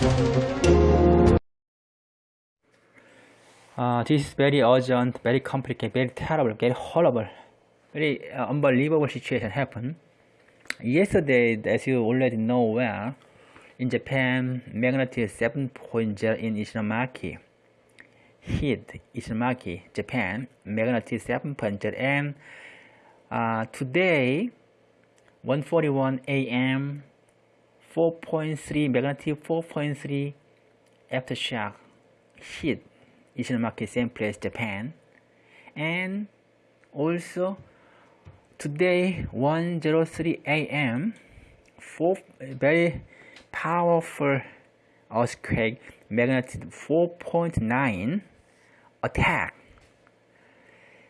Uh, this is very urgent, very complicated, very terrible, very horrible, very uh, unbelievable situation happened. Yesterday, as you already know well, in Japan, magnitude 7.0 in Ishinomaki. Hit Ishinomaki, Japan, magnitude 7.0 and uh, today, 1.41 a.m. 4.3 magnitude 4.3 aftershock hit Ishinomaki, same place, Japan, and also today 1:03 a.m. four very powerful earthquake magnitude 4.9 attack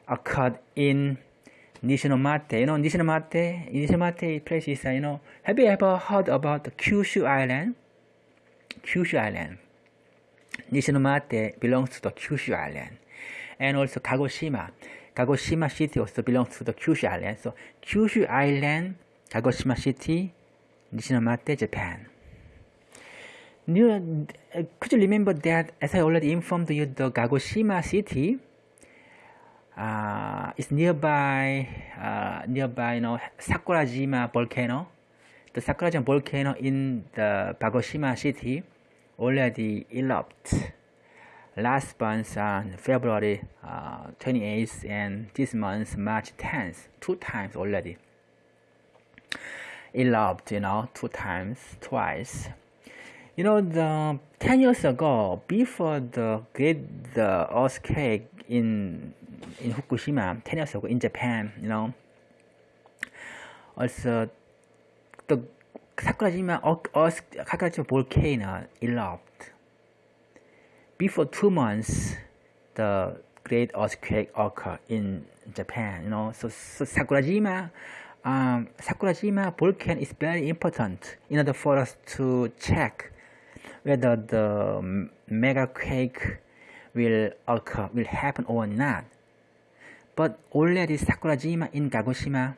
occurred in Nishinomate. You know, Nishinomate, Nishinomate place is, you know, have you ever heard about the Kyushu Island? Kyushu Island. Nishinomate belongs to the Kyushu Island. And also Kagoshima. Kagoshima City also belongs to the Kyushu Island. So Kyushu Island, Kagoshima City, Nishinomate, Japan. New, uh, could you remember that, as I already informed you, the Kagoshima city uh, is nearby, uh, nearby, you know, Sakurajima volcano. The Sakurajima volcano in the Kagoshima city already erupted last month on February uh, 28th and this month March 10th, two times already. Erupted, you know, two times, twice. You know, the 10 years ago, before the great the earthquake in in Fukushima, 10 years ago in Japan, you know, also the Sakurajima earth, Sakurajima volcano erupted. Before two months, the great earthquake occurred in Japan, you know, so, so Sakurajima um, Sakurajima volcano is very important in order for us to check whether the mega quake will occur, will happen or not. But already Sakurajima in Kagoshima,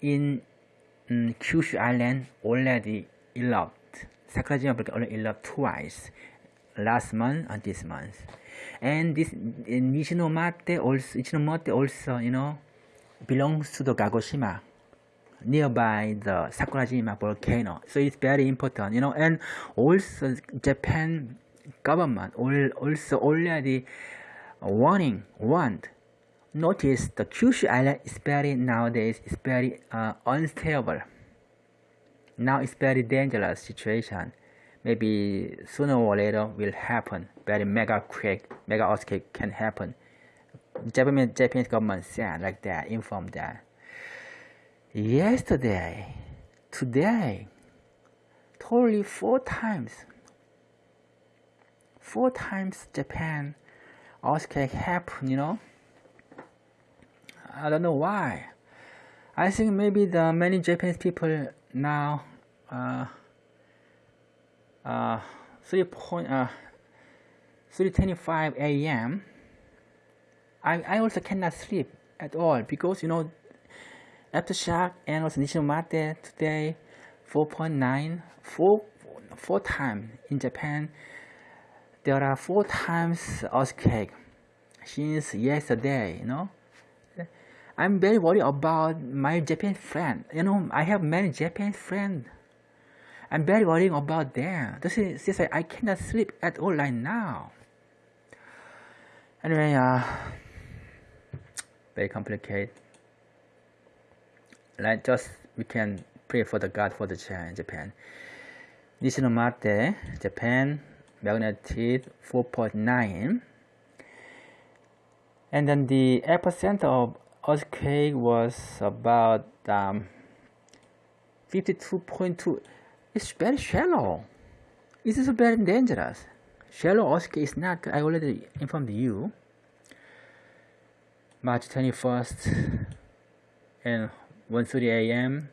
in um, Kyushu Island, already erupted. Sakurajima already erupted twice, last month and this month. And this Nishinomate also, Nishinomate also, you know, belongs to the Kagoshima nearby the Sakurajima volcano. So it's very important, you know, and also Japan government also already warning, warned. Notice the Kyushu island is very nowadays is very uh, unstable. Now it's very dangerous situation. Maybe sooner or later will happen. Very mega quake, mega earthquake can happen. Japanese Japanese government said like that, informed that yesterday, today, totally four times. Four times Japan earthquake happened, you know. I don't know why. I think maybe the many Japanese people now uh, uh, 3 point, uh, 3.25 a.m. I, I also cannot sleep at all because you know Aftershock and also Nishinomate today 4.9 four, four times in Japan there are four times earthquake since yesterday you know. I'm very worried about my Japanese friend. You know I have many Japanese friends I'm very worried about them. This is, this is I cannot sleep at all right now. Anyway uh very complicated. Like just we can pray for the God for the Japan. Nishinomate, Japan, magnitude 4.9. And then the epicenter of earthquake was about um, 52.2. It's very shallow. It is very dangerous. Shallow earthquake is not, I already informed you. March 21st and 1:30 a.m.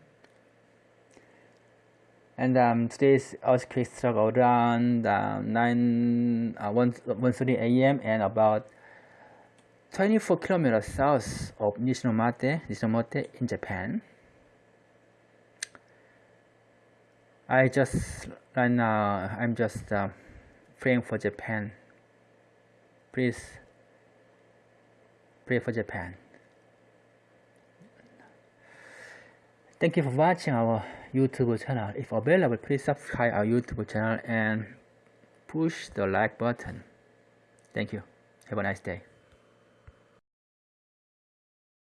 and um, today's earthquake struck around uh, 9 uh, 1 1:30 a.m. and about 24 kilometers south of Nishinomate, Nishinomate in Japan. I just right now I'm just uh, praying for Japan. please pray for Japan. Thank you for watching our YouTube channel. If available, please subscribe our YouTube channel and push the like button. Thank you. Have a nice day.